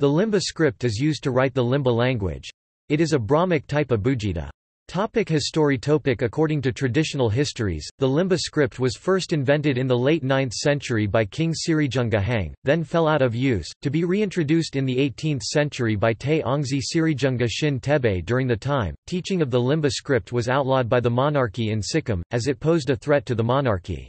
The Limbu script is used to write the Limbu language. It is a Brahmic type abugida. Topic history topic According to traditional histories, the Limbu script was first invented in the late 9th century by King Sirijunga Hang, then fell out of use, to be reintroduced in the 18th century by Te Ongzi Sirijunga Shin Tebe during the time. Teaching of the Limbu script was outlawed by the monarchy in Sikkim, as it posed a threat to the monarchy.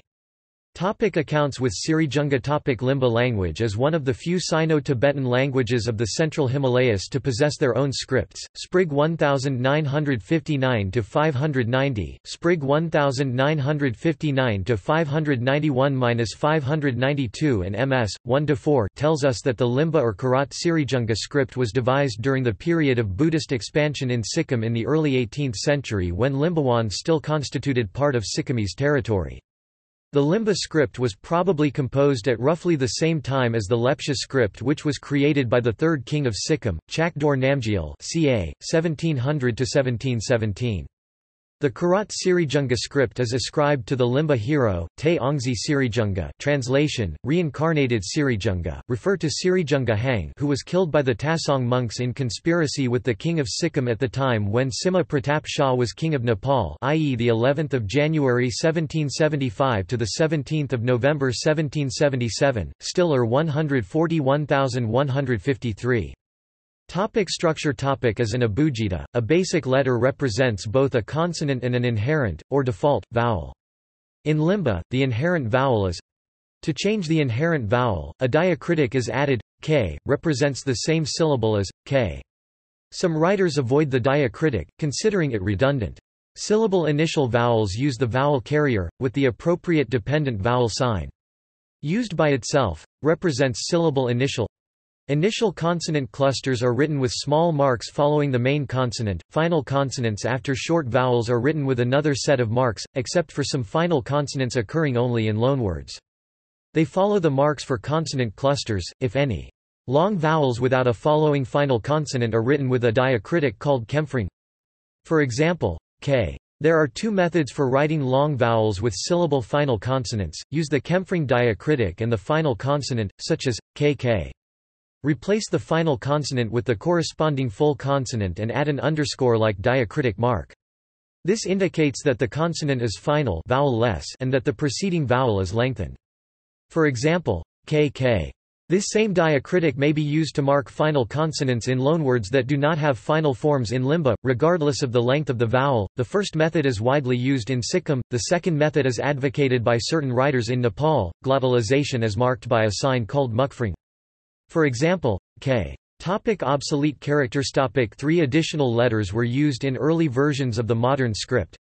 Topic accounts with Sirijunga topic Limbu language is one of the few Sino-Tibetan languages of the Central Himalayas to possess their own scripts. Sprigg 1959-590, Sprigg 1959-591-592 and MS, 1-4 tells us that the Limbu or Kirat Sirijunga script was devised during the period of Buddhist expansion in Sikkim in the early 18th century when Limbuwan still constituted part of Sikkimese territory. The Limbu script was probably composed at roughly the same time as the Lepcha script which was created by the third king of Sikkim, Chakdor Namgyal ca. 1700–1717. The Kirat Sirijunga script is ascribed to the Limbu hero, Te Ongzi Sirijunga translation, reincarnated Sirijunga, refer to Sirijunga Hang who was killed by the Tasong monks in conspiracy with the king of Sikkim at the time when Sima Pratap Shah was king of Nepal i.e. the 11th of January 1775 to the 17th of November 1777, Stiller 141153. Topic structure topic As an abugida, a basic letter represents both a consonant and an inherent, or default, vowel. In limbu, the inherent vowel is to change the inherent vowel, a diacritic is added, k, represents the same syllable as, k. Some writers avoid the diacritic, considering it redundant. Syllable initial vowels use the vowel carrier, with the appropriate dependent vowel sign. Used by itself, represents syllable initial Initial consonant clusters are written with small marks following the main consonant. Final consonants after short vowels are written with another set of marks, except for some final consonants occurring only in loanwords. They follow the marks for consonant clusters, if any. Long vowels without a following final consonant are written with a diacritic called kemphreng. For example, k. There are two methods for writing long vowels with syllable final consonants, use the kemphreng diacritic and the final consonant, such as, kk. Replace the final consonant with the corresponding full consonant and add an underscore-like diacritic mark. This indicates that the consonant is final vowel-less and that the preceding vowel is lengthened. For example, kk. This same diacritic may be used to mark final consonants in loanwords that do not have final forms in limbu, regardless of the length of the vowel. The first method is widely used in Sikkim, the second method is advocated by certain writers in Nepal. Glottalization is marked by a sign called mukphreng. For example, k. Topic obsolete characters Topic Three additional letters were used in early versions of the modern script.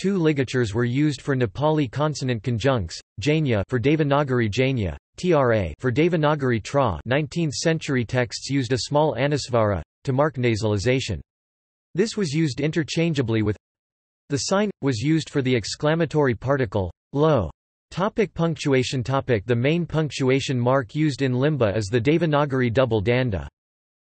Two ligatures were used for Nepali consonant conjuncts, janya for Devanagari janya, tra for Devanagari tra 19th century texts used a small anusvara, to mark nasalization. This was used interchangeably with the sign, was used for the exclamatory particle, lo. Topic punctuation topic The main punctuation mark used in Limbu is the Devanagari double danda.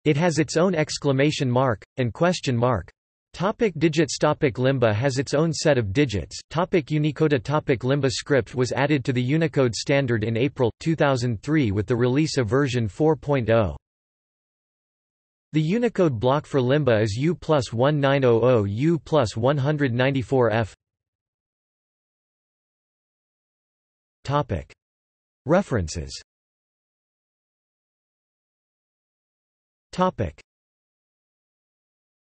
It has its own exclamation mark, and question mark. Topic digits Topic Limbu has its own set of digits. Topic Unicode Topic Limbu script was added to the Unicode standard in April, 2003 with the release of version 4.0. The Unicode block for Limbu is U plus 1900 U plus 194F. References